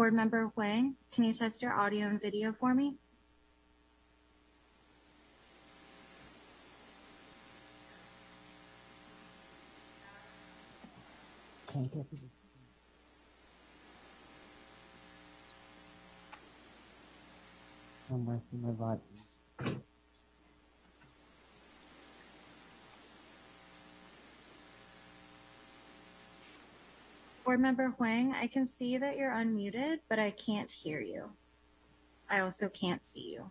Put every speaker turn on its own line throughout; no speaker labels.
Board Member Huang, can you test your audio and video for me?
I'm my button.
Board Member Huang, I can see that you're unmuted, but I can't hear you. I also can't see you.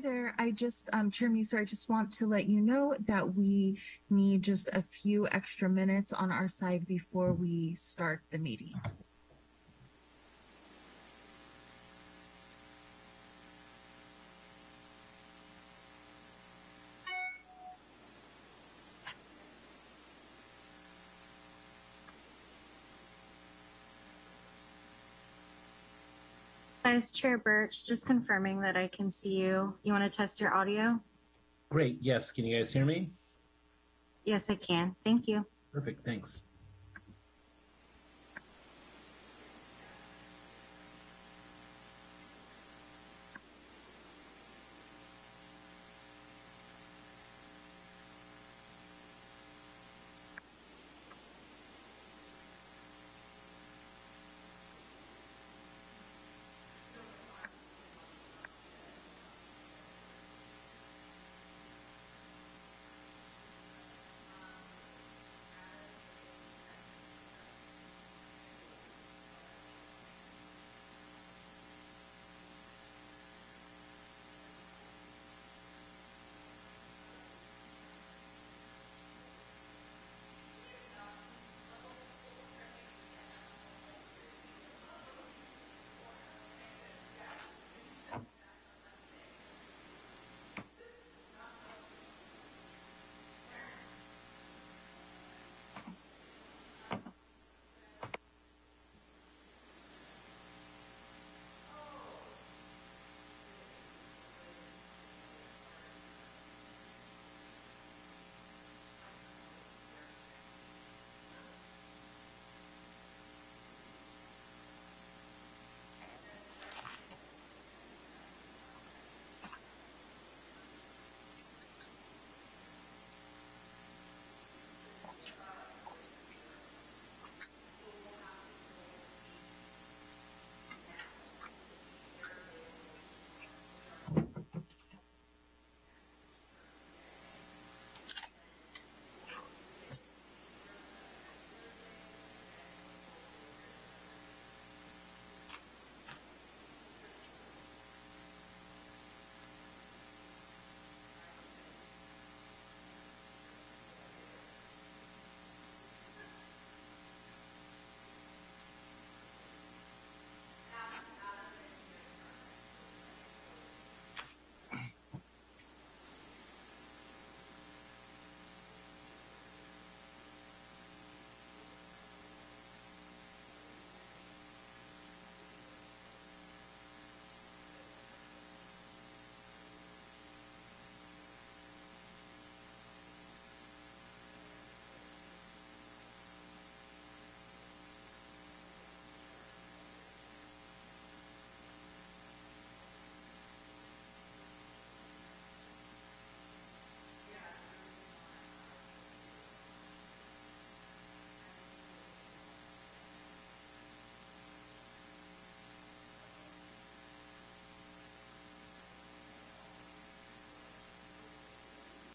There. I just, um, Chair Muser, I just want to let you know that we need just a few extra minutes on our side before we start the meeting.
Chair Birch, just confirming that I can see you. You want to test your audio?
Great. Yes. Can you guys hear me?
Yes, I can. Thank you.
Perfect. Thanks.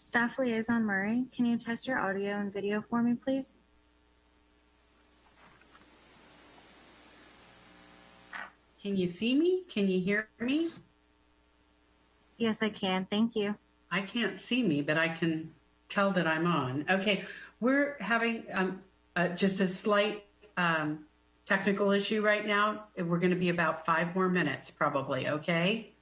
Staff Liaison Murray, can you test your audio and video for me, please?
Can you see me? Can you hear me?
Yes, I can. Thank you.
I can't see me, but I can tell that I'm on. Okay, we're having um, uh, just a slight um, technical issue right now. We're going to be about five more minutes, probably. Okay.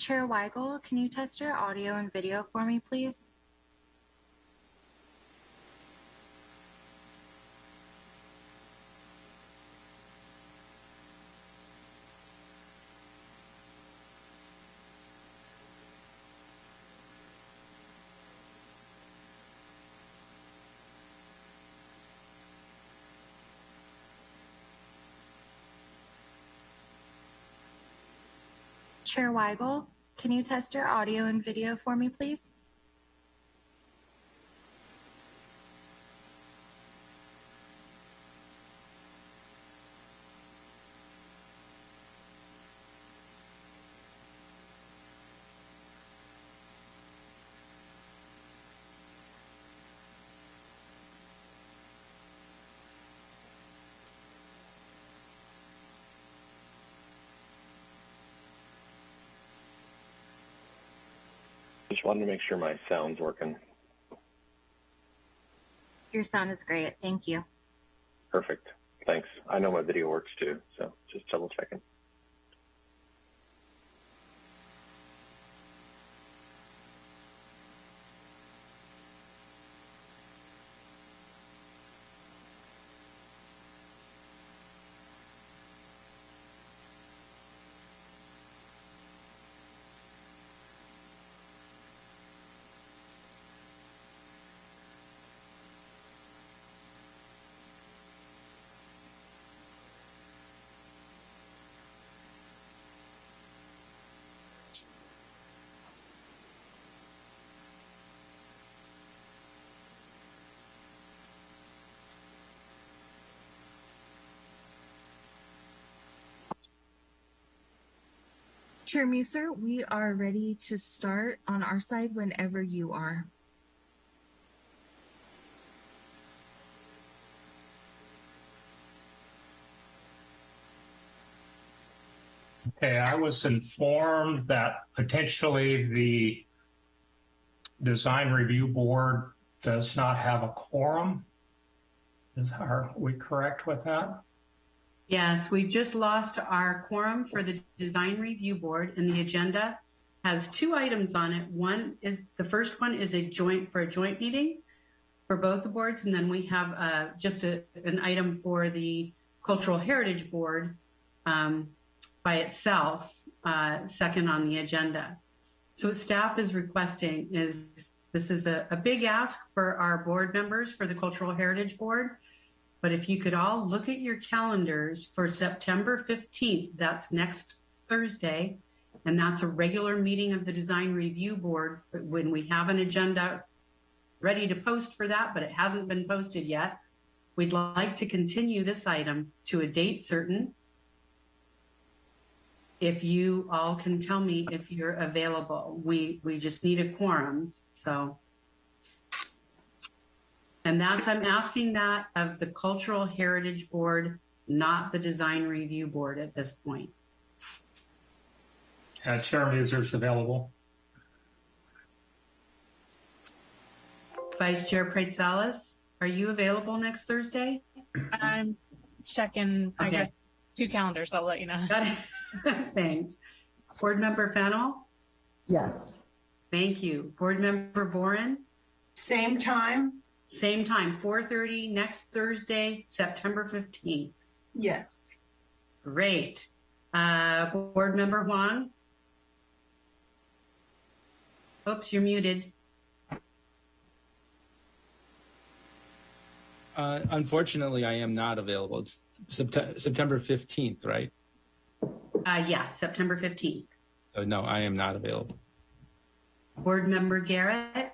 Chair Weigel, can you test your audio and video for me, please? Chair Weigel, can you test your audio and video for me, please?
Just wanted to make sure my sound's working.
Your sound is great. Thank you.
Perfect. Thanks. I know my video works too, so just double checking.
Chair Muser, we are ready to start on our side whenever you are.
Okay, I was informed that potentially the design review board does not have a quorum. Is, are we correct with that?
Yes, we've just lost our quorum for the design review board and the agenda has two items on it. One is, the first one is a joint, for a joint meeting for both the boards. And then we have uh, just a, an item for the cultural heritage board um, by itself, uh, second on the agenda. So what staff is requesting is, this is a, a big ask for our board members for the cultural heritage board. But if you could all look at your calendars for September 15th, that's next Thursday, and that's a regular meeting of the design review board. When we have an agenda ready to post for that, but it hasn't been posted yet, we'd like to continue this item to a date certain. If you all can tell me if you're available, we, we just need a quorum, so. And that's, I'm asking that of the Cultural Heritage Board, not the Design Review Board at this point.
Uh, Chair Muser is available.
Vice Chair Praetsalis, are you available next Thursday?
I'm checking. I
Okay.
got two calendars. I'll let you know.
Thanks. Board Member Fennel,
Yes.
thank you. Board Member Boren,
Same time?
Same time, 4:30 next Thursday, September 15th.
Yes.
Great. Uh, Board Member Huang? Oops, you're muted.
Uh, unfortunately, I am not available. It's Sept- September 15th, right?
Uh, yeah, September 15th.
So no, I am not available.
Board Member Garrett?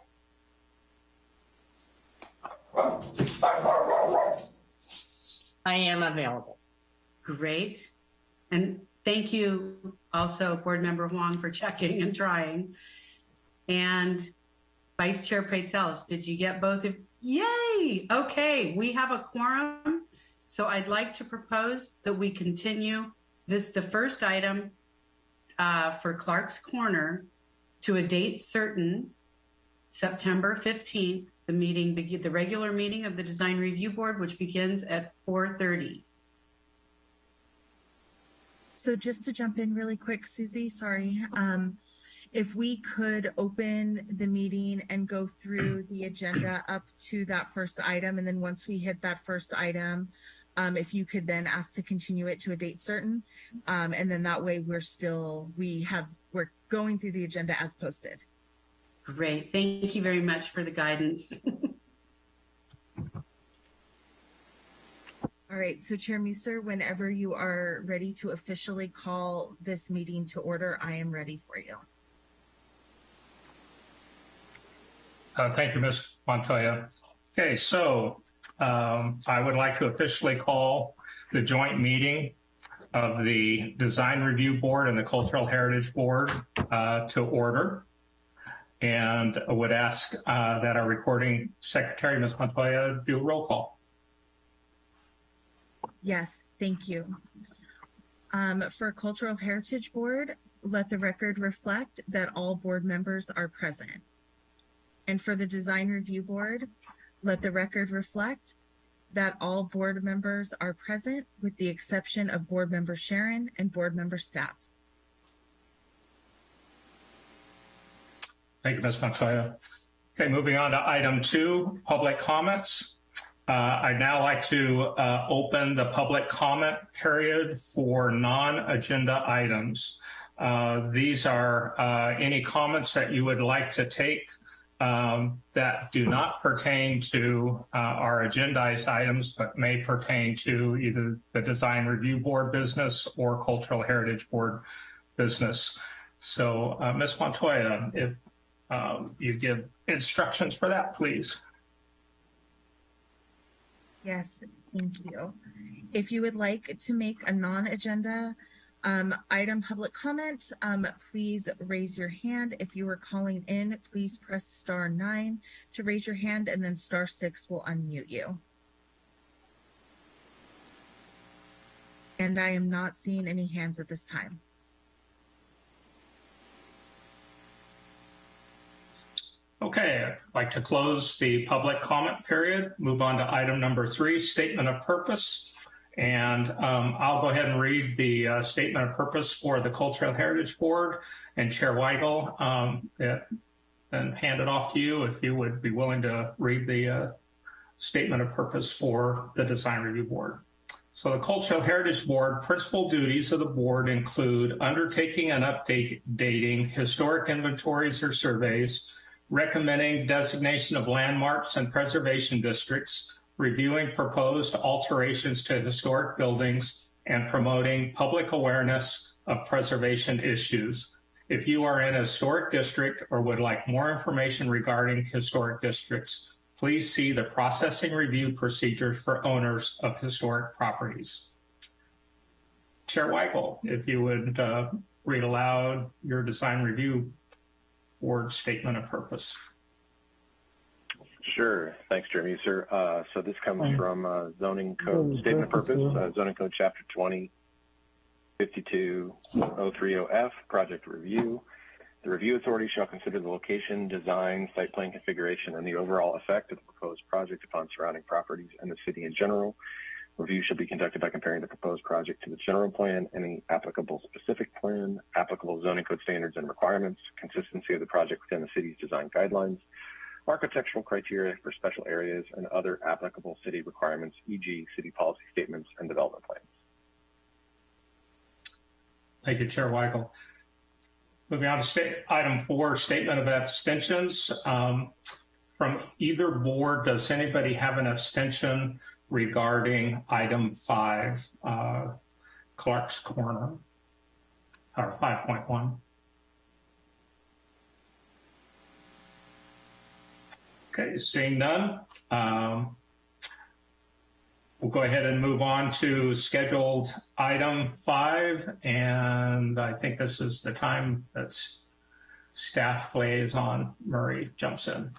I am available.
Great. And thank you also, Board Member Huang, for checking and trying. And Vice Chair Praetsalis, did you get both of? Yay! Okay, we have a quorum. So I'd like to propose that we continue this, the first item uh, for Clark's Corner to a date certain, September 15th, the meeting, the regular meeting of the Design Review Board, which begins at 4:30.
So just to jump in really quick, Susie, sorry. Um, if we could open the meeting and go through the agenda up to that first item, and then once we hit that first item, um, if you could then ask to continue it to a date certain, um, and then that way we're still we have we're going through the agenda as posted.
Great. Thank you very much for the guidance.
All right, so Chair Muser, whenever you are ready to officially call this meeting to order, I am ready for you.
Uh, Thank you, Ms. Montoya. Okay, so um, I would like to officially call the joint meeting of the Design Review Board and the Cultural Heritage Board uh, to order. And I would ask uh, that our recording secretary, Ms. Montoya, do a roll call.
Yes, thank you. Um, for Cultural Heritage Board, let the record reflect that all board members are present. And for the Design Review Board, let the record reflect that all board members are present with the exception of Board Member Sharon and Board Member Stapp.
Thank you, Ms. Montoya. Okay, moving on to item two, public comments. Uh, I'd now like to uh, open the public comment period for non-agenda items. Uh, These are uh, any comments that you would like to take um, that do not pertain to uh, our agendized items, but may pertain to either the Design Review Board business or Cultural Heritage Board business. So, uh, Ms. Montoya, if um, you give instructions for that, please.
Yes, thank you. If you would like to make a non-agenda um, item public comment, um, please raise your hand. If you are calling in, please press star nine to raise your hand and then star six will unmute you. And I am not seeing any hands at this time.
Okay, I'd like to close the public comment period, move on to item number three, statement of purpose. And um, I'll go ahead and read the uh, statement of purpose for the Cultural Heritage Board and Chair Weigel, um, it- and hand it off to you if you would be willing to read the uh, statement of purpose for the Design Review Board. So the Cultural Heritage Board, principal duties of the board include undertaking and updating historic inventories or surveys, recommending designation of landmarks and preservation districts, reviewing proposed alterations to historic buildings, and promoting public awareness of preservation issues. If you are in a historic district or would like more information regarding historic districts, please see the processing review procedures for owners of historic properties. Chair Weigel, if you would uh, read aloud your design review board statement of purpose.
Sure. Thanks, Jeremy. Sir, uh, so this comes
Um,
from uh, zoning code
the
statement of
purpose
purpose, uh, zoning code chapter 20, 52030F, project review. The review authority shall consider the location, design, site plan configuration, and the overall effect of the proposed project upon surrounding properties and the city in general. Review should be conducted by comparing the proposed project to the general plan, any applicable specific plan, applicable zoning code standards and requirements, consistency of the project within the city's design guidelines, architectural criteria for special areas, and other applicable city requirements, e.g. city policy statements and development plans.
Thank you, Chair Weigel. Moving on to item four, statement of abstentions. Um, From either board, does anybody have an abstention regarding item five, uh, Clark's Corner? Or 5.1? Okay, seeing none. um, We'll go ahead and move on to scheduled item five, and I think this is the time that staff liaison Murray jumps in.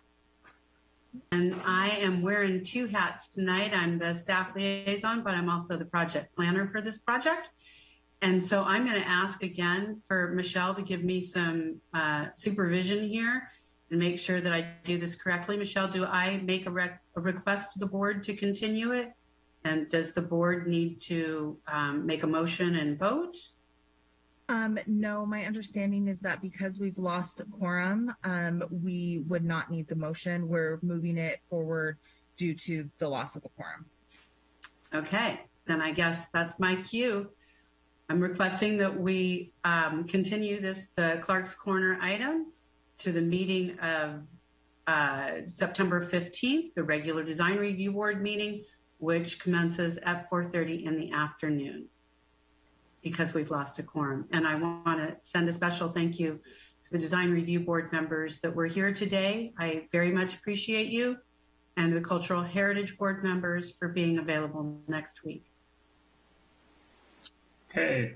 And I am wearing two hats tonight. I'm the staff liaison, but I'm also the project planner for this project. And so I'm going to ask again for Michelle to give me some uh, supervision here and make sure that I do this correctly. Michelle, do I make a, rec- a request to the board to continue it? And does the board need to um, make a motion and vote?
Um, no, my understanding is that because we've lost quorum, um, we would not need the motion. We're moving it forward due to the loss of a quorum.
Okay, then I guess that's my cue. I'm requesting that we um, continue this, the Clark's Corner item to the meeting of uh, September 15th, the regular design review board meeting which commences at 4:30 in the afternoon because we've lost a quorum. And I want to send a special thank you to the Design Review Board members that were here today. I very much appreciate you and the Cultural Heritage Board members for being available next week.
Okay.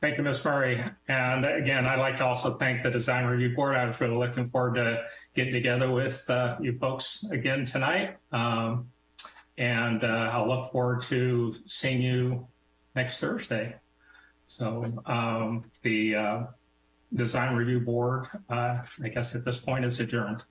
Thank you, Ms. Murray. And again, I'd like to also thank the Design Review Board. I was really looking forward to getting together with uh, you folks again tonight. Um, and uh, I'll look forward to seeing you next Thursday. So um, the uh, Design Review Board, uh, I guess at this point is adjourned.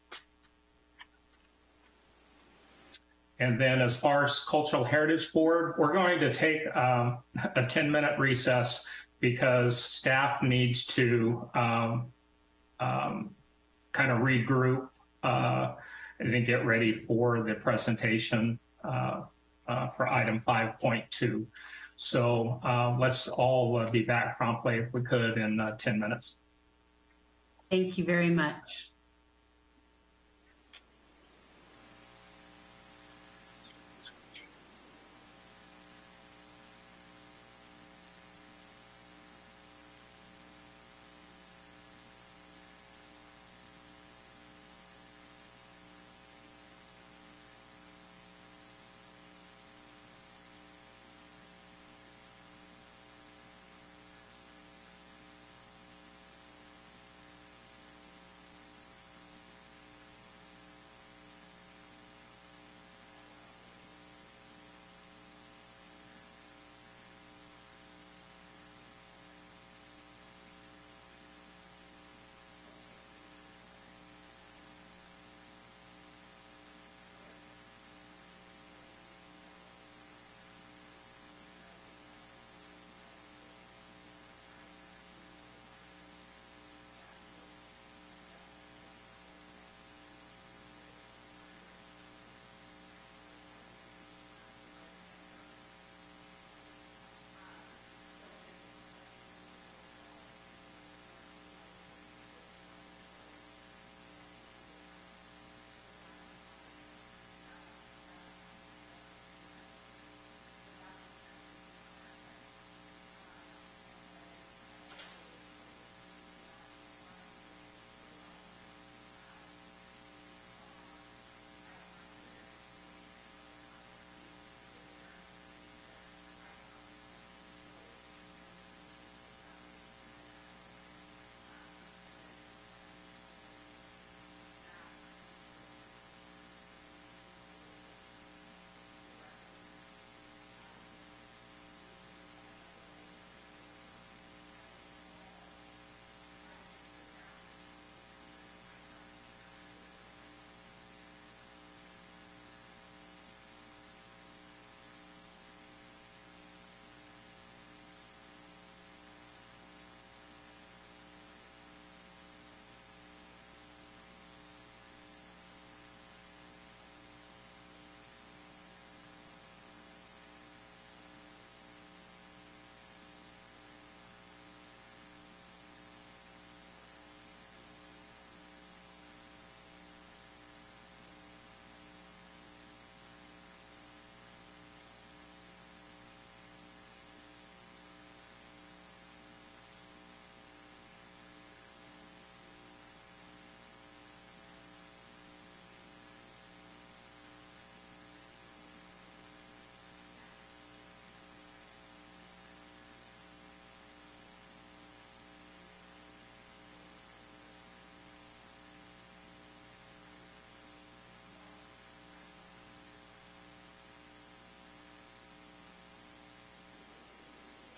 And then as far as Cultural Heritage Board, we're going to take um, a 10 minute recess because staff needs to um, um, kind of regroup uh, and then get ready for the presentation uh, uh, for item 5.2. So uh, let's all uh, be back promptly if we could in uh, 10 minutes.
Thank you very much.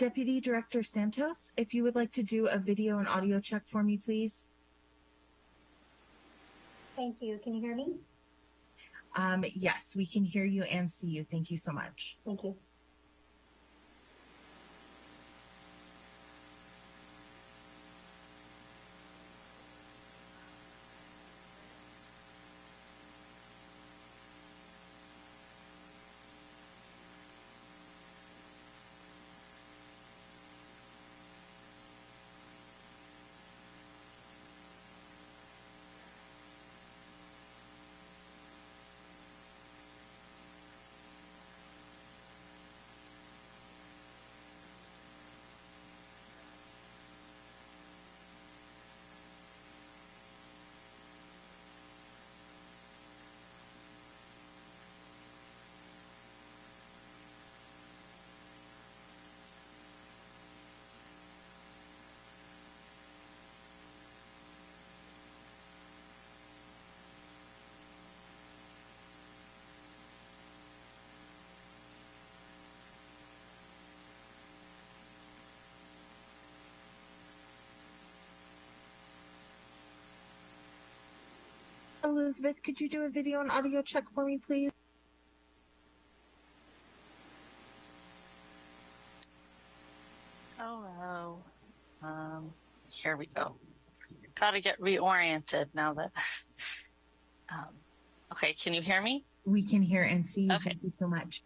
Deputy Director Santos, if you would like to do a video and audio check for me, please.
Thank you. Can you hear me?
Um, yes, we can hear you and see you. Thank you so much.
Thank you.
Elizabeth, could you do a video and audio check for me, please?
Hello. Um, here we go. Got to get reoriented now that. um, okay, can you hear me?
We can hear and see you.
Okay.
Thank you so much.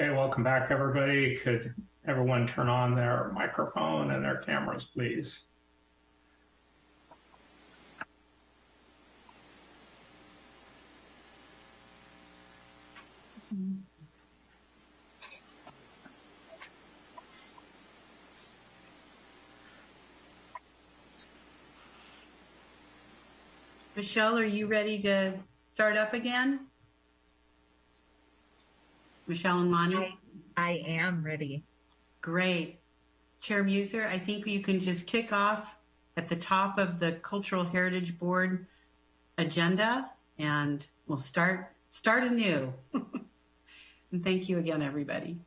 Okay, welcome back, everybody. Could everyone turn on their microphone and their cameras, please?
Michelle, are you ready to start up again? Michelle and Lonnie?
I, I am ready.
Great. Chair Muser, I think you can just kick off at the top of the Cultural Heritage Board agenda and we'll start start anew. and thank you again, everybody.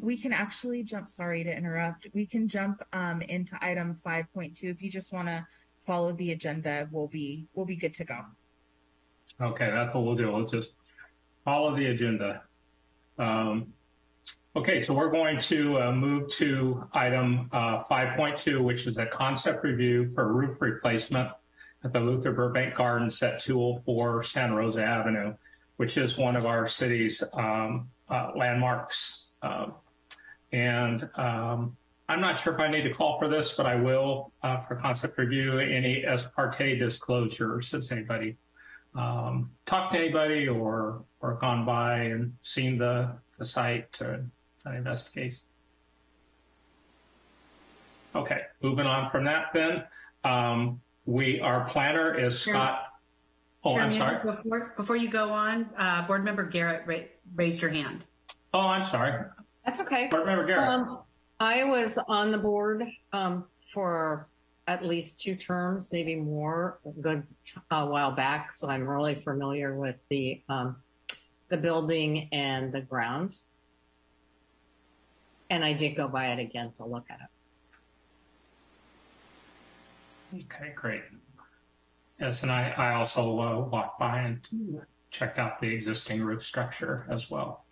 We can actually jump, sorry to interrupt. We can jump um, into item 5.2. If you just want to follow the agenda, we'll be we'll be good to go.
Okay, that's what we'll do. We'll just follow the agenda. Um, okay, so we're going to uh, move to item uh, 5.2, which is a concept review for roof replacement at the Luther Burbank Gardens at 204 Santa Rosa Avenue, which is one of our city's um, uh, landmarks. Um, and um, I'm not sure if I need to call for this, but I will uh, for concept review. Any ex parte disclosures? Has anybody um, talked to anybody or or gone by and seen the the site to investigate? Okay, moving on from that then. Um, we our planner is
Sure.
Scott. Oh,
Chair
I'm
Muser,
sorry.
Before, before you go on, uh, Board Member Garrett ra- raised her hand.
Oh, I'm sorry.
That's okay.
Board Member Garrett.
Um, I was on the board um, for at least two terms, maybe more, a good uh, while back. So I'm really familiar with the um, the building and the grounds. And I did go by it again to look at it.
Okay, great. Yes, and I, I also uh, walked by and checked out the existing roof structure as well.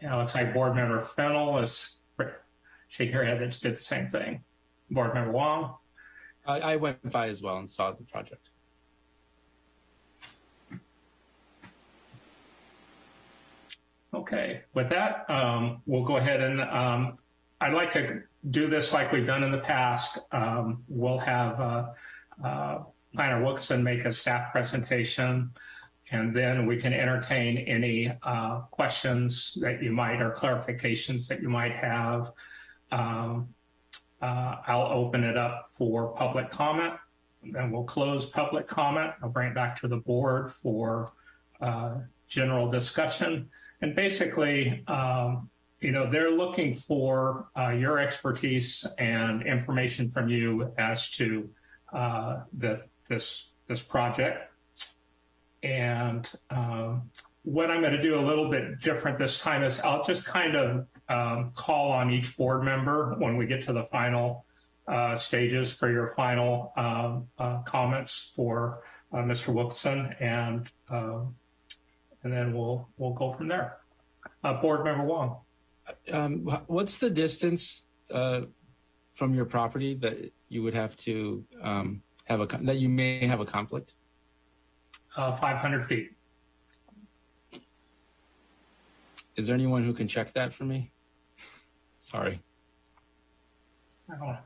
It looks like Board Member Fennel is shake her head that did the same thing. Board Member Wong.
I, I went by as well and saw the project.
Okay, with that, um, we'll go ahead and um, I'd like to do this like we've done in the past. Um, we'll have uh, uh, Planner Wilson make a staff presentation, and then we can entertain any uh, questions that you might or clarifications that you might have. Um, uh, I'll open it up for public comment. and we'll close public comment. I'll bring it back to the board for uh, general discussion. And basically, um, you know, they're looking for uh, your expertise and information from you as to uh, this this this project. And um, what I'm going to do a little bit different this time is I'll just kind of um, call on each board member when we get to the final uh, stages for your final um, uh, comments for uh, Mr. Wilson, and um, and then we'll we'll go from there. Uh, board member Wong.
Um, what's the distance uh, from your property that you would have to um, have a that you may have a conflict?
Uh, 500 feet.
Is there anyone who can check that for me? Sorry.
I don't know.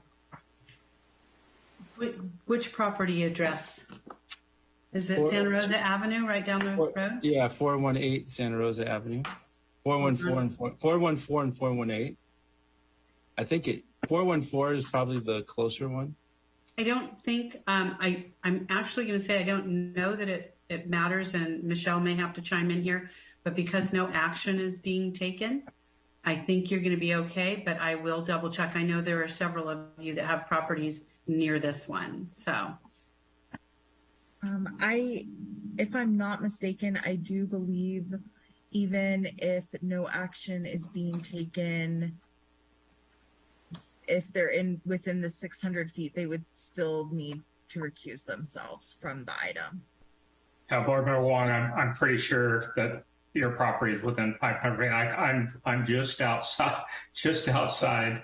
Which, which property address? Is it
Four-
Santa Rosa Avenue right down the
Four-
road?
Yeah, 418 Santa Rosa Avenue. 414 and 4, 414 and 418. I think it 414 is probably the closer one.
I don't think, um, I, I'm actually going to say I don't know that it, it matters and Michelle may have to chime in here, but because no action is being taken, I think you're going to be okay, but I will double check. I know there are several of you that have properties near this one, so.
Um, I, if I'm not mistaken, I do believe even if no action is being taken, if they're in within the 600 feet, they would still need to recuse themselves from the item.
Yeah, board member Wong, I'm, I'm pretty sure that your property is within 500 feet. I, I'm, I'm just outside, just outside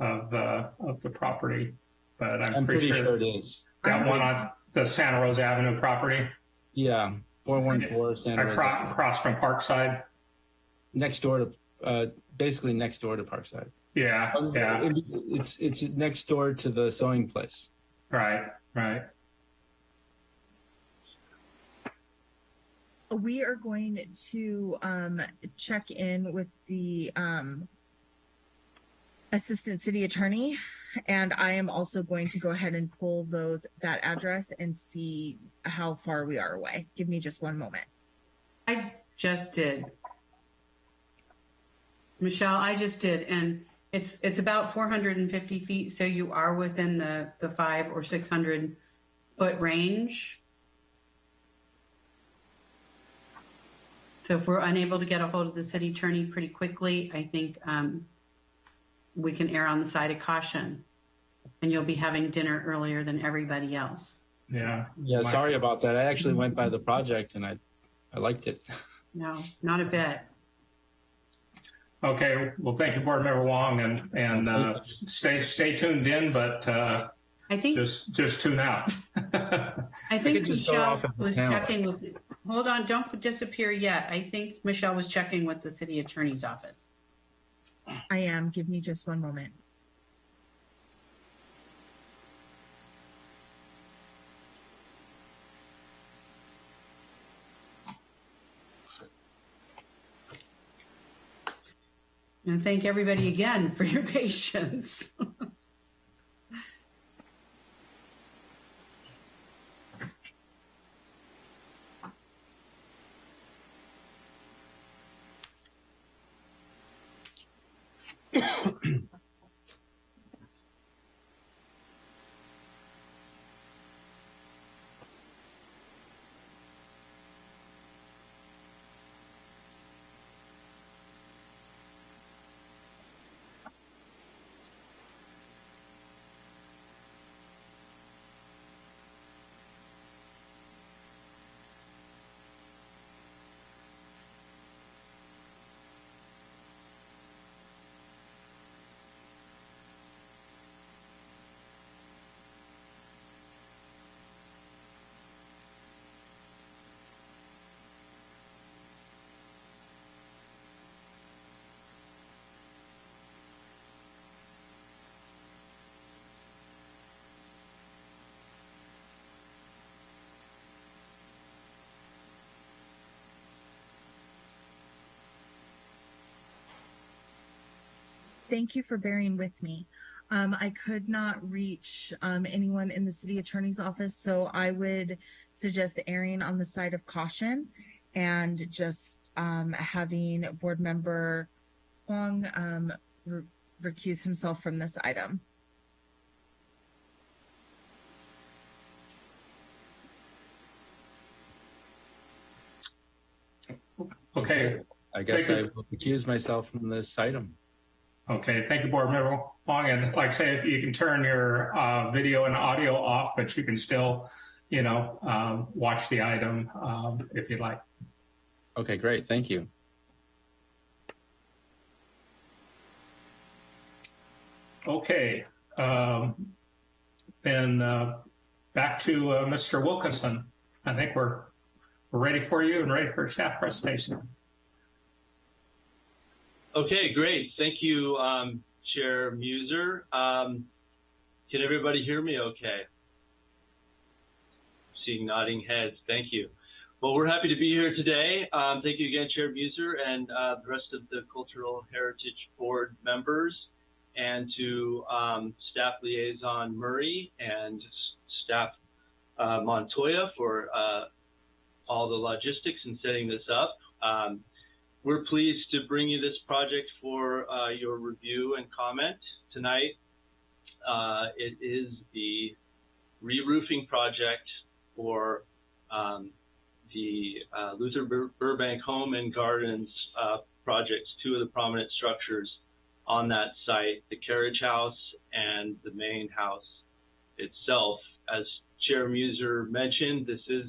of, uh, of the property, but I'm,
I'm
pretty,
pretty
sure,
sure it is.
that one on the Santa Rosa Avenue property
Yeah, 414 Santa Rosa.
across,
Avenue.
across from Parkside.
Next door to uh, basically next door to Parkside.
Yeah, yeah,
It- It's it's next door to the sewing place.
right, right.
We are going to um, check in with the um, assistant city attorney, and I am also going to go ahead and pull those that address and see how far we are away. Give me just one moment.
I just did. Michelle, I just did, and it's, it's about 450 feet, so you are within the, the five or 600 foot range. So if we're unable to get a hold of the city attorney pretty quickly, I think um, we can err on the side of caution. And you'll be having dinner earlier than everybody else.
Yeah.
Yeah,
My-
sorry about that. I actually went by the project and I I liked it.
No, not a bit.
Okay, well, thank you, Board Member Wong, and, and uh, stay, stay tuned in, but uh,
I think
just, just tune out.
I think
could just go
Michelle
off of the
was
panel.
checking with, hold on, don't disappear yet. I think Michelle was checking with the city attorney's office.
I am. Give me just one moment.
And thank everybody again for your patience.
Thank you for bearing with me. Um, I could not reach um, anyone in the city attorney's office, so I would suggest erring on the side of caution and just um, having board member Wong um, re- recuse himself from this item.
Okay,
I guess I will accuse myself from this item.
Okay, thank you, Board Member Wong, and like I say, if you can turn your uh, video and audio off, but you can still, you know, um, watch the item um, if you'd like.
Okay, great. Thank you.
Okay, um, then uh, back to uh, Mr. Wilkinson. I think we're we're ready for you and ready for staff presentation.
Okay, great. Thank you, um, Chair Muser. Um, can everybody hear me okay? Seeing nodding heads. Thank you. Well, we're happy to be here today. Um, thank you again, Chair Muser, and uh, the rest of the Cultural Heritage Board members, and to um, Staff Liaison Murray and Staff uh, Montoya for uh, all the logistics and setting this up. Um, we're pleased to bring you this project for uh, your review and comment tonight. Uh, it is the re-roofing project for um, the uh, Luther Bur- Burbank Home and Gardens uh, projects, two of the prominent structures on that site, the carriage house and the main house itself. As Chair Muser mentioned, this is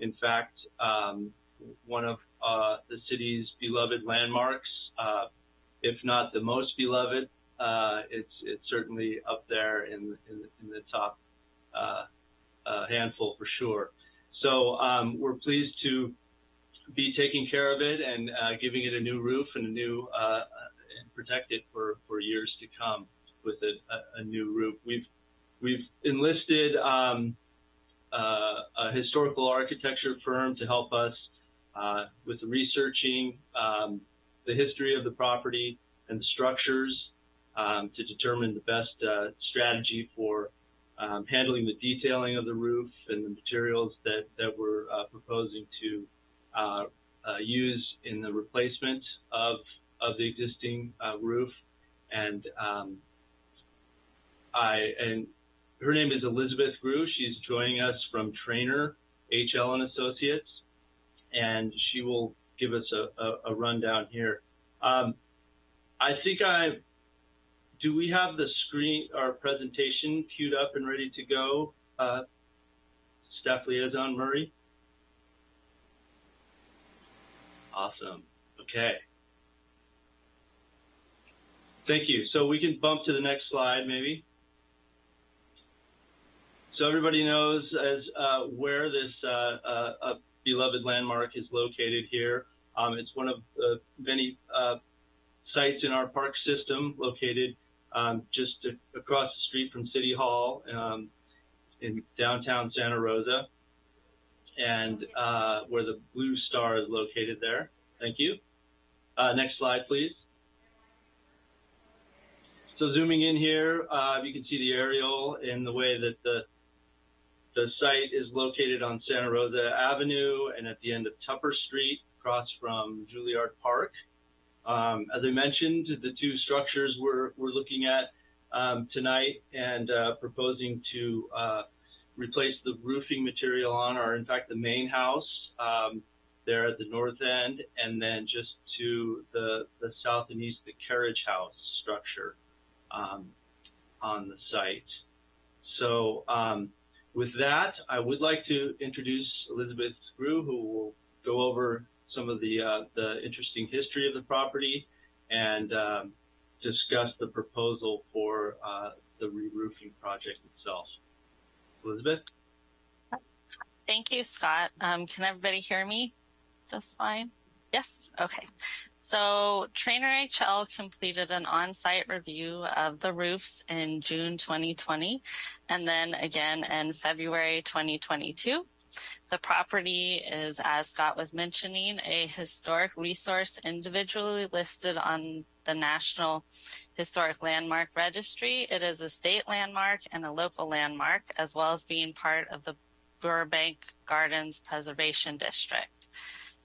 in fact um, one of uh, the city's beloved landmarks, uh, if not the most beloved. Uh, it's it's certainly up there in in, in the top uh, uh, handful for sure. So um, we're pleased to be taking care of it and uh, giving it a new roof and a new uh, protect it for, for years to come with a, a, a new roof. We've we've enlisted um, a historical architecture firm to help us uh, with researching um, the history of the property and the structures um, to determine the best uh, strategy for um, handling the detailing of the roof and the materials that, that we're uh, proposing to uh, uh, use in the replacement of, of the existing uh, roof. And um, I and her name is Elizabeth Grew. She's joining us from Treanor HL and Associates, and she will give us a, a, a rundown here. Um, I think I do. We have the screen, our presentation queued up and ready to go. Uh, Staff Liaison Murray. Awesome. Okay. Thank you. So we can bump to the next slide, maybe. So everybody knows as uh, where this uh, uh, beloved landmark is located here. Um, it's one of the many uh, sites in our park system located um, just across the street from City Hall um, in downtown Santa Rosa and uh, where the blue star is located there. Thank you. Uh, next slide, please. So zooming in here, uh, you can see the aerial in the way that the the site is located on Santa Rosa Avenue and at the end of Tupper Street, across from Juilliard Park. Um, as I mentioned, the two structures we're, we're looking at um, tonight and uh, proposing to uh, replace the roofing material on are in fact the main house um, there at the north end and then just to the, the south and east the carriage house structure um, on the site. So um, with that, I would like to introduce Elizabeth Grew, who will go over some of the, uh, the interesting history of the property and um, discuss the proposal for uh, the re-roofing project itself. Elizabeth?
Thank you, Scott. Um, can everybody hear me just fine? Yes? Okay. So Treanor HL completed an on-site review of the roofs in June 2020 and then again in February 2022. The property is, as Scott was mentioning, a historic resource individually listed on the National Historic Landmark Registry. It is a state landmark and a local landmark, as well as being part of the Burbank Gardens Preservation District.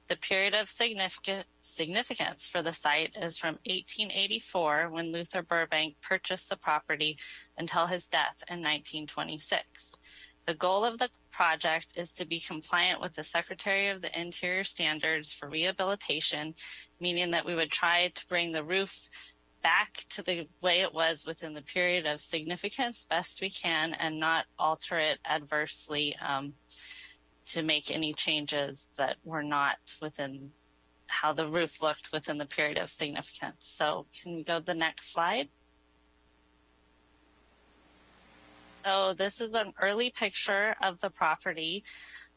The period of significant significance for the site is from 1884, when Luther Burbank purchased the property, until his death in 1926. The goal of the project is to be compliant with the Secretary of the Interior standards for rehabilitation, meaning that we would try to bring the roof back to the way it was within the period of significance best we can and not alter it adversely. Um, to make any changes that were not within how the roof looked within the period of significance. So can we go to the next slide? So this is an early picture of the property.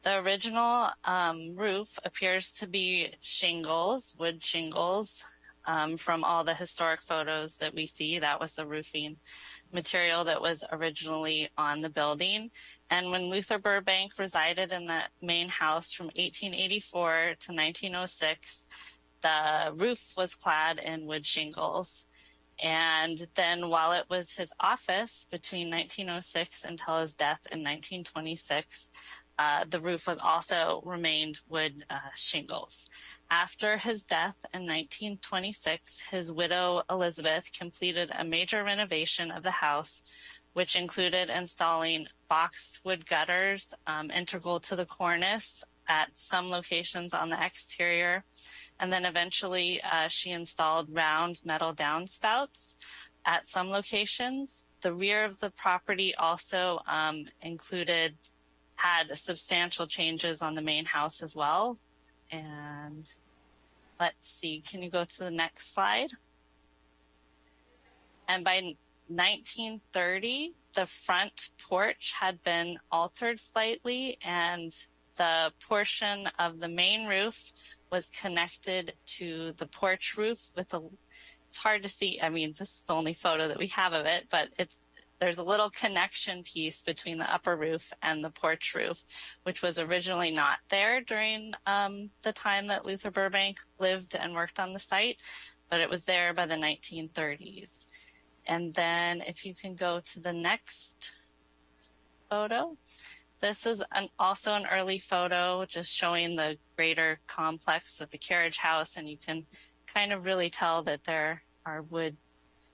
The original um, roof appears to be shingles, wood shingles. Um, from all the historic photos that we see, that was the roofing material that was originally on the building. And when Luther Burbank resided in that main house from 1884 to 1906, the roof was clad in wood shingles. And then while it was his office between 1906 until his death in 1926, uh, the roof was also remained wood uh, shingles. After his death in 1926, his widow Elizabeth completed a major renovation of the house, which included installing boxed wood gutters um, integral to the cornice at some locations on the exterior. And then eventually uh, she installed round metal downspouts at some locations. The rear of the property also um, included, had substantial changes on the main house as well. And let's see, can you go to the next slide? And by 1930, the front porch had been altered slightly and the portion of the main roof was connected to the porch roof with a it's hard to see. I mean, this is the only photo that we have of it, but it's there's a little connection piece between the upper roof and the porch roof, which was originally not there during um, the time that Luther Burbank lived and worked on the site, but it was there by the 1930s. And then if you can go to the next photo, this is an, also an early photo just showing the greater complex with the carriage house and you can kind of really tell that there are wood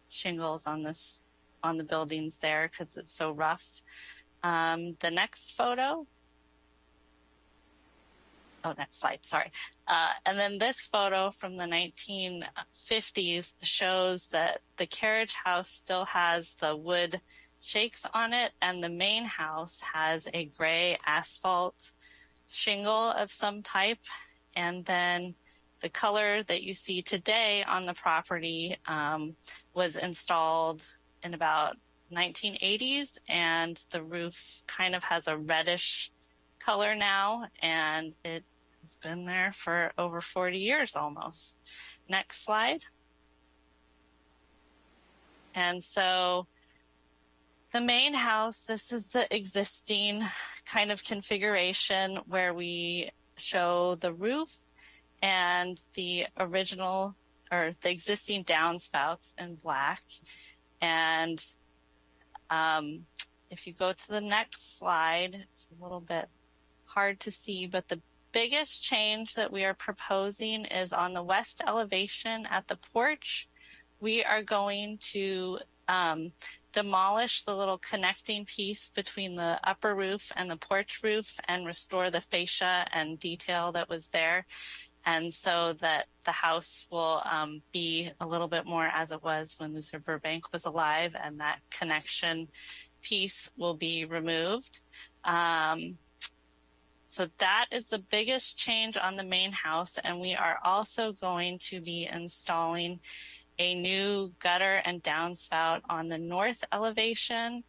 shingles on this on the buildings there because it's so rough. Um, the next photo. Oh, next slide, sorry. Uh, and then this photo from the 1950s shows that the carriage house still has the wood shakes on it and the main house has a gray asphalt shingle of some type. And then the color that you see today on the property um, was installed in about 1980s and the roof kind of has a reddish color now and it has been there for over 40 years almost. Next slide. And so the main house, this is the existing kind of configuration where we show the roof and the original or the existing downspouts in black. And um, if you go to the next slide, it's a little bit hard to see, but the biggest change that we are proposing is on the west elevation at the porch. We are going to um, demolish the little connecting piece between the upper roof and the porch roof and restore the fascia and detail that was there. And so that the house will um, be a little bit more as it was when Luther Burbank was alive and that connection piece will be removed. Um, so that is the biggest change on the main house. And we are also going to be installing a new gutter and downspout on the north elevation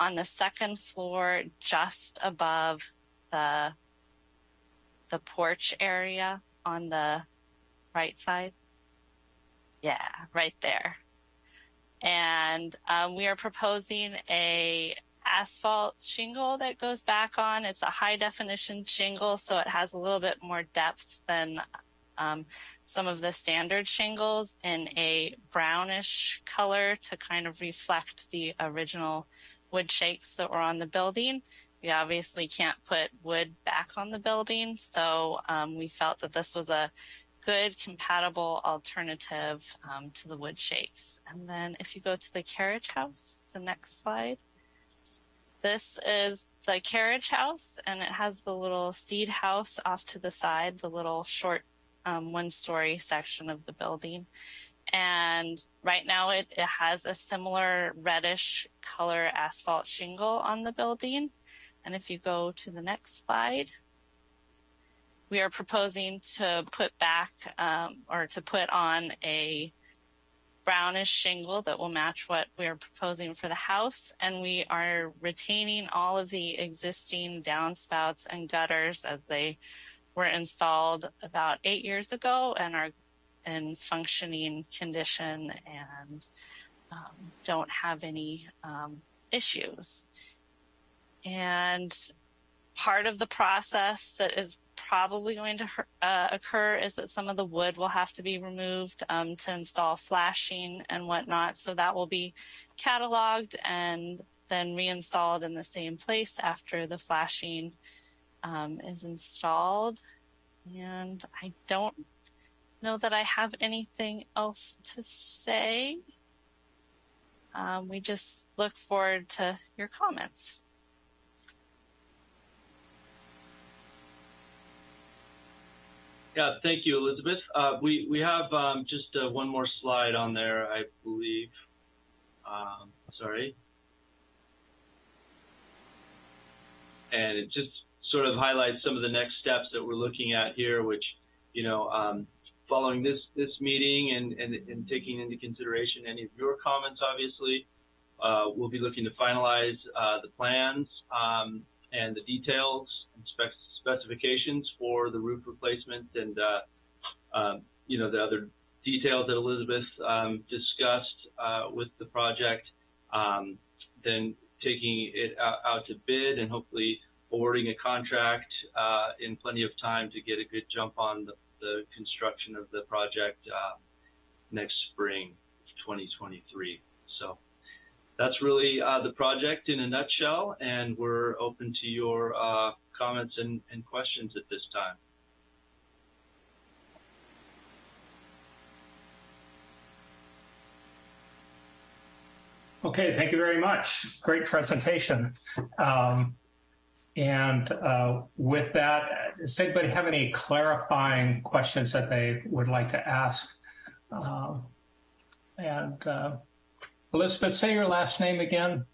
on the second floor, just above the the porch area on the right side. Yeah, right there. And um, we are proposing a asphalt shingle that goes back on. It's a high definition shingle, so it has a little bit more depth than um, some of the standard shingles in a brownish color to kind of reflect the original wood shakes that were on the building. We obviously can't put wood back on the building, so um, we felt that this was a good compatible alternative um, to the wood shakes. And then if you go to the carriage house, the next slide, this is the carriage house and it has the little seed house off to the side, the little short um, one story section of the building. And right now it, it has a similar reddish color asphalt shingle on the building. And if you go to the next slide, we are proposing to put back um, or to put on a brownish shingle that will match what we are proposing for the house. And we are retaining all of the existing downspouts and gutters as they were installed about eight years ago and are in functioning condition and um, don't have any um, issues. And part of the process that is probably going to uh, occur is that some of the wood will have to be removed um, to install flashing and whatnot. So that will be cataloged and then reinstalled in the same place after the flashing um, is installed. And I don't know that I have anything else to say. Um, we just look forward to your comments.
Yeah, thank you, Elizabeth. Uh, we we have um, just uh, one more slide on there, I believe. Um, sorry, and it just sort of highlights some of the next steps that we're looking at here, which you know, um, following this this meeting and, and and taking into consideration any of your comments, obviously, uh, we'll be looking to finalize uh, the plans um, and the details and specs specifications for the roof replacement and, uh, um, you know, the other details that Elizabeth um, discussed uh, with the project, um, then taking it out, out, to bid and hopefully awarding a contract uh, in plenty of time to get a good jump on the, the construction of the project uh, next spring 2023. So that's really uh, the project in a nutshell, and we're open to your uh, comments and, and questions at this time.
Okay, thank you very much. Great presentation. Um, and uh, with that, does anybody have any clarifying questions that they would like to ask? Um, and uh, Elizabeth, say your last name again.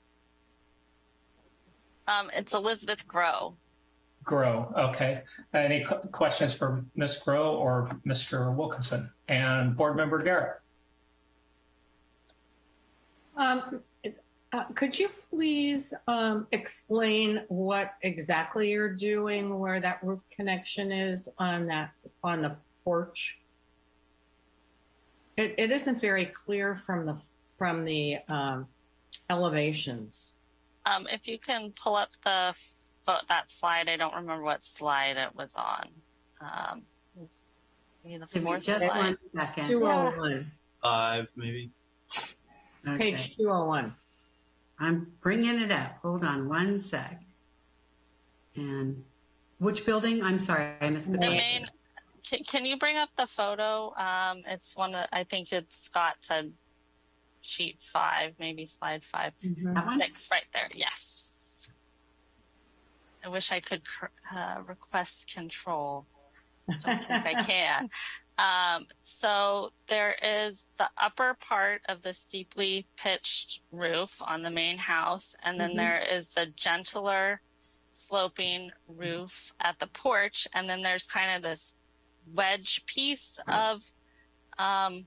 Um, it's Elizabeth Grow.
Grow. Okay. Any questions for Ms. Grow or Mr. Wilkinson and Board Member Garrett?
Um, uh, could you please um, explain what exactly you're doing, where that roof connection is on that on the porch? It, it isn't very clear from the from the um, elevations.
Um, if you can pull up the that slide, I don't remember what slide it was on. Um, was the fourth
just
slide.
one second.
201.
Five, maybe.
It's page 201.
I'm bringing it up. Hold on one sec. And which building? I'm sorry, I missed the,
The main. Can, can you bring up the photo? Um, it's one that I think it's Scott said sheet five, maybe slide five,
That one?
six, right there. Yes. I wish I could cr- uh, request control. Don't think I can. Um, so there is the upper part of the steeply pitched roof on the main house, and then
Mhm.
there is the gentler sloping roof at the porch, and then there's kind of this wedge piece of um,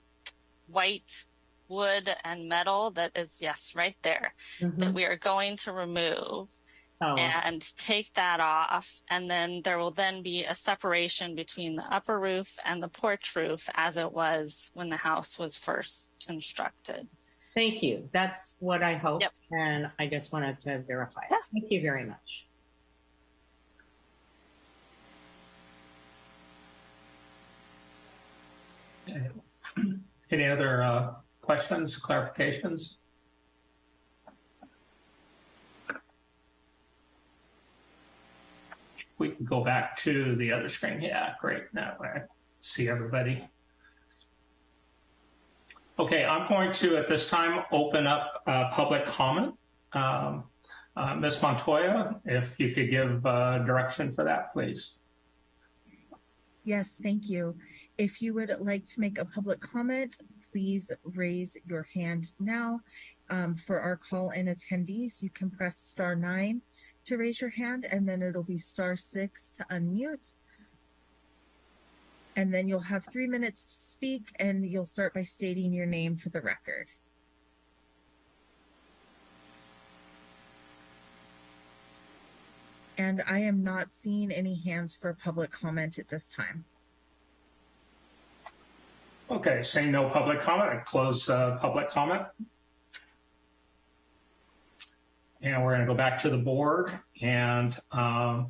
white wood and metal that is yes right there that we are going to remove
Oh.
and take that off and then there will then be a separation between the upper roof and the porch roof as it was when the house was first constructed
Thank you. That's what I hoped, and I just wanted to verify. it. Thank you very much.
Any other uh, questions, clarifications? We can go back to the other screen. Yeah, great. Now I see everybody. Okay, I'm going to, at this time, open up uh, public comment. Um, uh, Ms. Montoya, if you could give uh, direction for that, please.
Yes, thank you. If you would like to make a public comment, please raise your hand now. Um, for our call-in attendees, you can press star nine to raise your hand, and then it'll be star six to unmute. And then you'll have three minutes to speak, and you'll start by stating your name for the record. And I am not seeing any hands for public comment at this time.
Okay, saying no public comment, I close uh, public comment. And we're going to go back to the board. And um,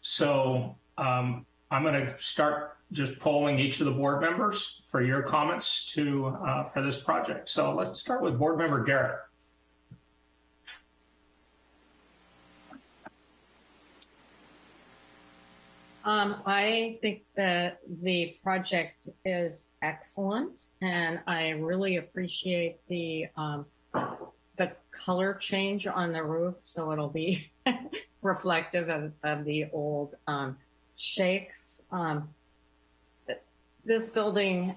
so um, I'm going to start just polling each of the board members for your comments to uh, for this project. So let's start with board member Garrett.
Um, I think that the project is excellent, and I really appreciate the um, the color change on the roof, so it'll be reflective of, of the old um, shakes. Um, this building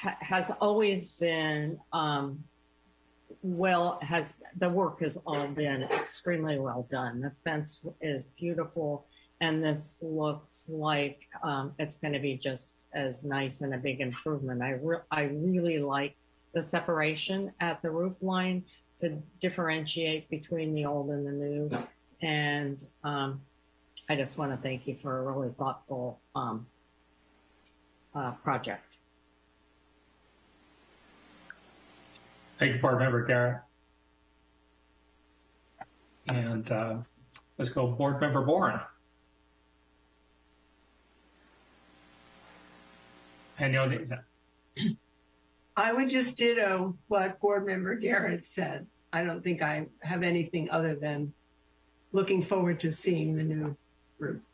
ha- has always been um, well has the work has all been extremely well done. The fence is beautiful and this looks like um, it's going to be just as nice and a big improvement. I re- I really like the separation at the roof line to differentiate between the old and the new, and um, I just want to thank you for a really thoughtful um, uh, project.
Thank you, Board Member Garrett. And uh, let's go Board Member Boren. And you'll need that.
I would just ditto what Board Member Garrett said. I don't think I have anything other than looking forward to seeing the new roof.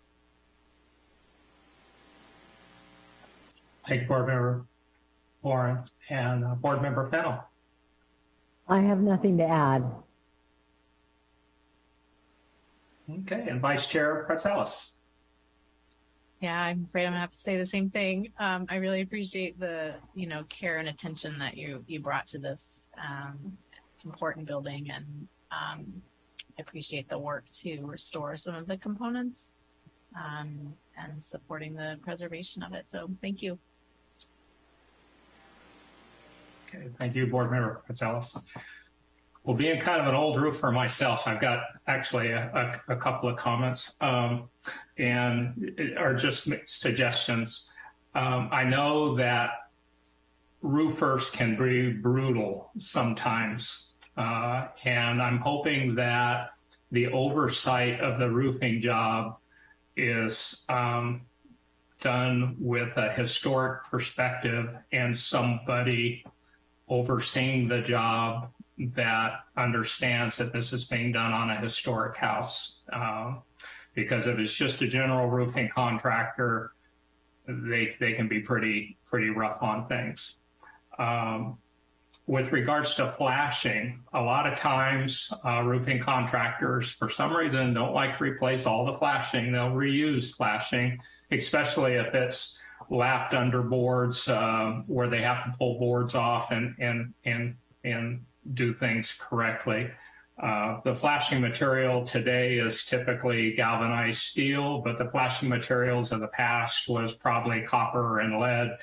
Thank you, Board Member Warren and uh, Board Member Fennel.
I have nothing to add.
Okay, and Vice Chair Pratzelis.
Yeah, I'm afraid I'm gonna have to say the same thing. Um, I really appreciate the, you know, care and attention that you you brought to this um, important building, and um, I appreciate the work to restore some of the components um, and supporting the preservation of it. So, thank you.
Okay, thank you, Board Member Pratzelis. Well, being kind of an old roofer myself, I've got actually a, a, a couple of comments um, and are just suggestions. Um, I know that roofers can be brutal sometimes, uh, and I'm hoping that the oversight of the roofing job is um, done with a historic perspective and somebody overseeing the job that understands that this is being done on a historic house. Um, because if it's just a general roofing contractor, they they can be pretty pretty rough on things. Um, with regards to flashing, a lot of times uh, roofing contractors, for some reason, don't like to replace all the flashing. They'll reuse flashing, especially if it's lapped under boards uh, where they have to pull boards off and and and and do things correctly. Uh, the flashing material today is typically galvanized steel, but the flashing materials of the past was probably copper and lead.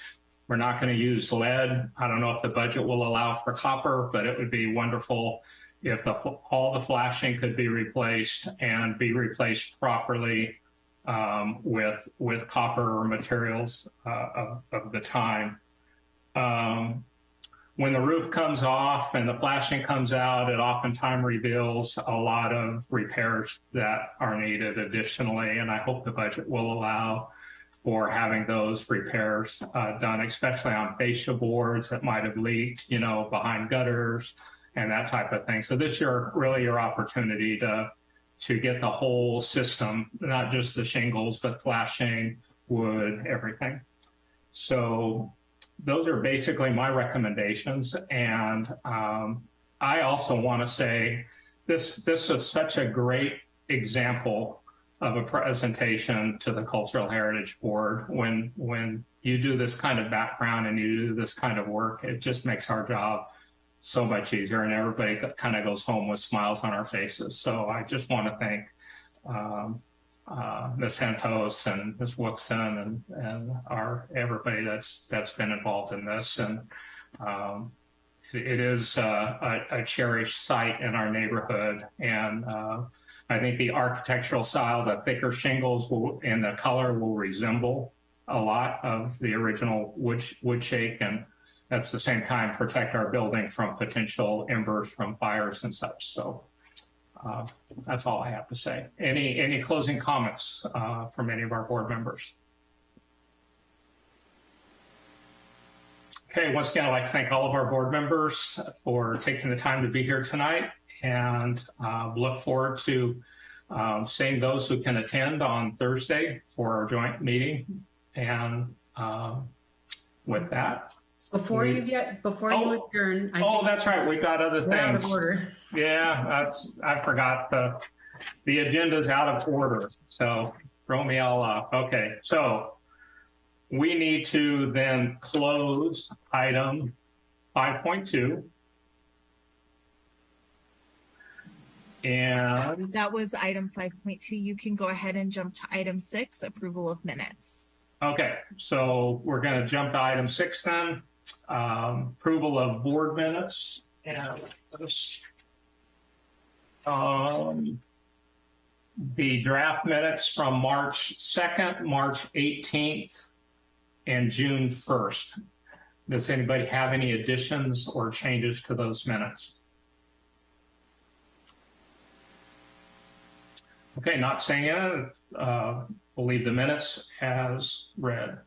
We're not going to use lead. I don't know if the budget will allow for copper, but it would be wonderful if the, all the flashing could be replaced and be replaced properly um, with with copper materials uh, of, of the time. Um, when the roof comes off and the flashing comes out, it oftentimes reveals a lot of repairs that are needed additionally. And I hope the budget will allow for having those repairs uh, done, especially on fascia boards that might have leaked, you know, behind gutters and that type of thing. So this year, really your opportunity to to get the whole system, not just the shingles, but flashing, wood, everything. So those are basically my recommendations. And um, I also want to say this this is such a great example of a presentation to the Cultural Heritage Board. When when you do this kind of background and you do this kind of work, it just makes our job so much easier, and everybody kind of goes home with smiles on our faces. So I just want to thank um, uh, Ms. Santos and Ms. Wookson and, and our everybody that's that's been involved in this. And um, it, is uh, a, a, cherished site in our neighborhood. And uh, I think the architectural style, the thicker shingles will, and the color will resemble a lot of the original wood, wood shake. And that's the same time protect our building from potential embers from fires and such. So uh, that's all I have to say. Any any closing comments uh, from any of our board members? Okay, once again, I'd like to thank all of our board members for taking the time to be here tonight and uh, look forward to um, seeing those who can attend on Thursday for our joint meeting. And um, with that,
before we, you get before oh, you adjourn,
I oh, that's right. We've got other things.
Out of order.
Yeah, that's I forgot the the agenda's out of order. So throw me all off. Okay, so we need to then close item 5.2. And
that was item 5.2. You can go ahead and jump to item six, approval of minutes.
Okay, so we're going to jump to item six then um, approval of board minutes and um, the draft minutes from March 2nd, March 18th, and June 1st. Does anybody have any additions or changes to those minutes? Okay, not saying it, uh, believe the minutes as read.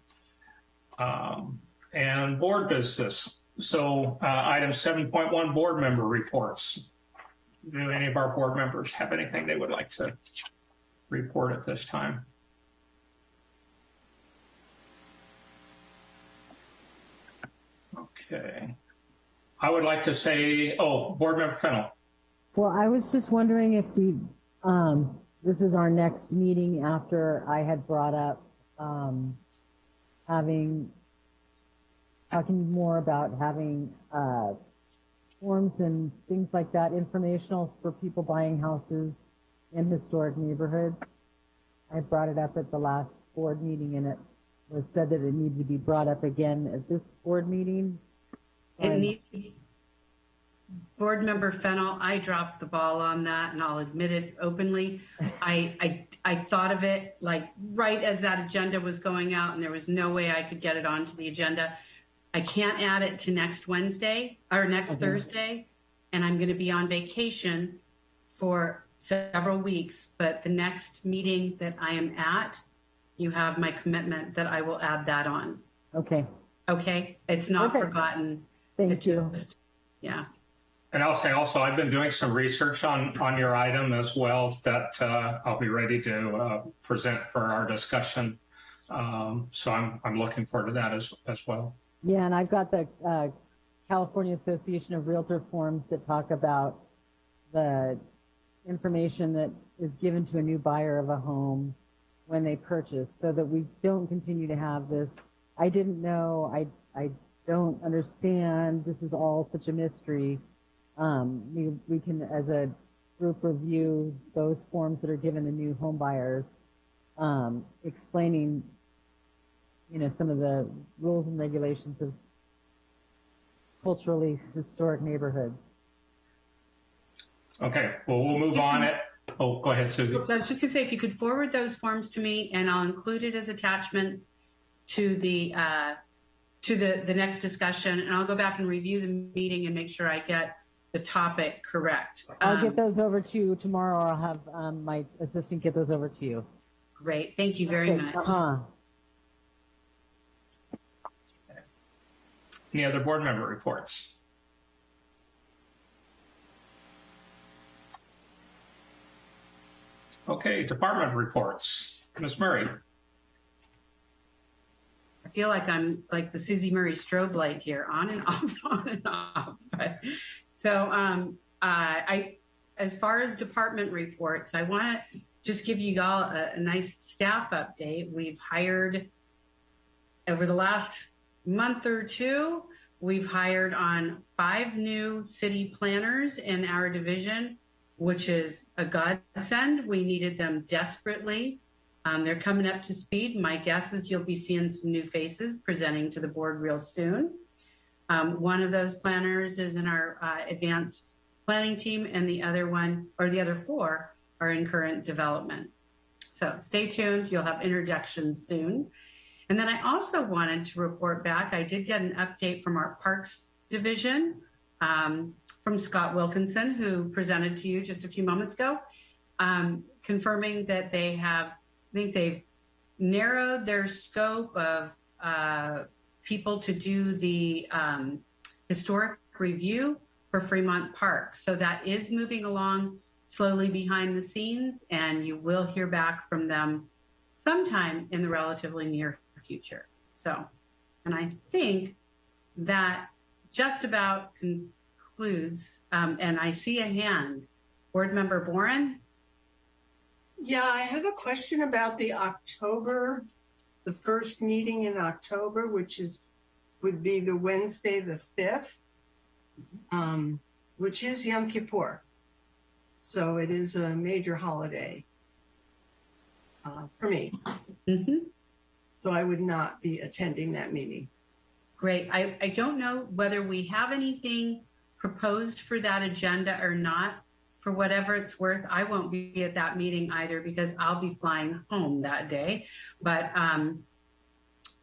Um, and board business. So, uh, item seven point one, board member reports. Do any of our board members have anything they would like to report at this time? Okay. I would like to say, oh, board member Fennel.
Well, I was just wondering if we, um, this is our next meeting after I had brought up, um, having, talking more about having, uh, forms and things like that, informationals for people buying houses in historic neighborhoods. I brought it up at the last board meeting and it was said that it needed to be brought up again at this board meeting.
It needs, Board Member Fennel, I dropped the ball on that and I'll admit it openly. I, I, I thought of it like right as that agenda was going out and there was no way I could get it onto the agenda. I can't add it to next Wednesday or next
Okay.
Thursday. And I'm going to be on vacation for several weeks, but the next meeting that I am at, you have my commitment that I will add that on.
Okay,
Okay? It's not
Okay.
forgotten.
thank
It
you.
just- Yeah.
And I'll say also, I've been doing some research on, on your item as well that uh, I'll be ready to uh, present for our discussion. Um, so I'm, I'm looking forward to that as, as well.
Yeah, and I've got the uh, California Association of Realtor forms that talk about the information that is given to a new buyer of a home when they purchase, so that we don't continue to have this, I didn't know, I, I don't understand, this is all such a mystery. Um, we, we can, as a group, review those forms that are given to new home buyers, um, explaining you know, some of the rules and regulations of culturally historic neighborhoods.
Okay, well, we'll move on it. Oh, go ahead, Susie.
I was just gonna say, if you could forward those forms to me and I'll include it as attachments to the, uh, to the, the next discussion and I'll go back and review the meeting and make sure I get the topic correct.
I'll
Um,
get those over to you tomorrow, or I'll have um, my assistant get those over to you.
Great, thank you very
Okay,
much.
Uh-huh.
Any other board member reports? Okay, department reports. Ms. Murray.
I feel like I'm like the Susie Murray strobe light here, on and off, on and off. But, so, um, uh, I, as far as department reports, I want to just give you all a, a nice staff update. We've hired over the last month or two, we've hired on five new city planners in our division, which is a godsend. We needed them desperately. Um, they're coming up to speed. My guess is you'll be seeing some new faces presenting to the board real soon. Um, one of those planners is in our uh, advanced planning team, and the other one, or the other four, are in current development. So stay tuned. You'll have introductions soon. And then I also wanted to report back. I did get an update from our Parks Division um, from Scott Wilkinson, who presented to you just a few moments ago, um, confirming that they have, I think they've narrowed their scope of uh, people to do the um, historic review for Fremont Park. So that is moving along slowly behind the scenes, and you will hear back from them sometime in the relatively near future. So, and I think that just about concludes, um, and I see a hand. Board Member Boren?
Yeah, I have a question about the October, the first meeting in October, which is, would be the Wednesday, the 5th, um, which is Yom Kippur. So it is a major holiday uh, for me.
Mm-hmm.
So I would not be attending that meeting.
Great. I, I don't know whether we have anything proposed for that agenda or not. For whatever it's worth, I won't be at that meeting either because I'll be flying home that day. But um,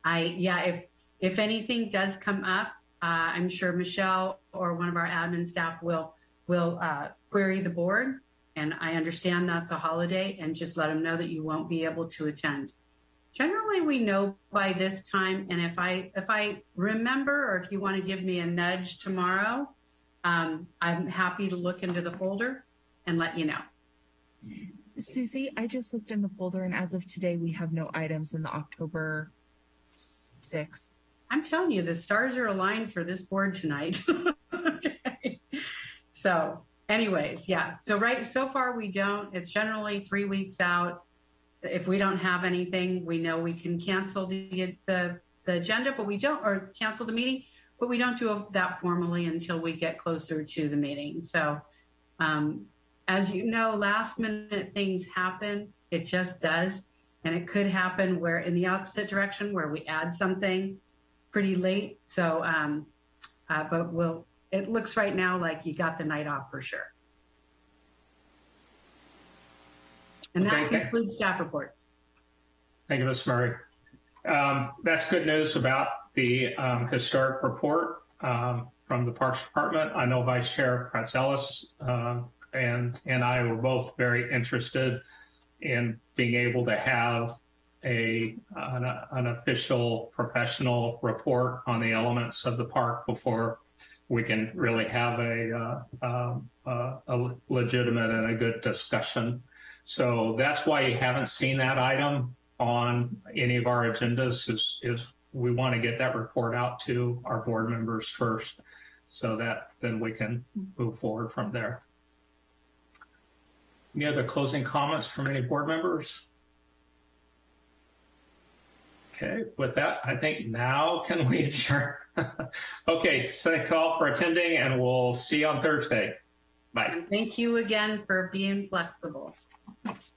I, yeah, if if anything does come up, uh, I'm sure Michelle or one of our admin staff will will uh, query the board. And I understand that's a holiday, and just let them know that you won't be able to attend. Generally, we know by this time, and if I if I remember, or if you want to give me a nudge tomorrow, um, I'm happy to look into the folder and let you know.
Susie, I just looked in the folder, and as of today, we have no items in the October 6th.
I'm telling you, the stars are aligned for this board tonight. Okay. So, anyways, yeah. So right so far we don't. It's generally three weeks out. If we don't have anything, we know we can cancel the the, the agenda, but we don't, or cancel the meeting, but we don't do that formally until we get closer to the meeting. So, um, as you know, last minute things happen. It just does. And it could happen where in the opposite direction where we add something pretty late. So, um, uh, but we'll, it looks right now like you got the night off for sure. And that
Okay,
concludes staff reports.
Thank you, Ms. Murray. Um, that's good news about the um, historic report um, from the Parks Department. I know Vice Chair Pratzelis um, and and I were both very interested in being able to have a an, an official professional report on the elements of the park before we can really have a, uh, um, uh, a legitimate and a good discussion. So that's why you haven't seen that item on any of our agendas is, is we want to get that report out to our board members first so that then we can move forward from there. Any other closing comments from any board members? Okay, with that, I think now can we adjourn? okay, thanks all for attending and we'll see you on Thursday. Bye.
And thank you again for being flexible. Thanks.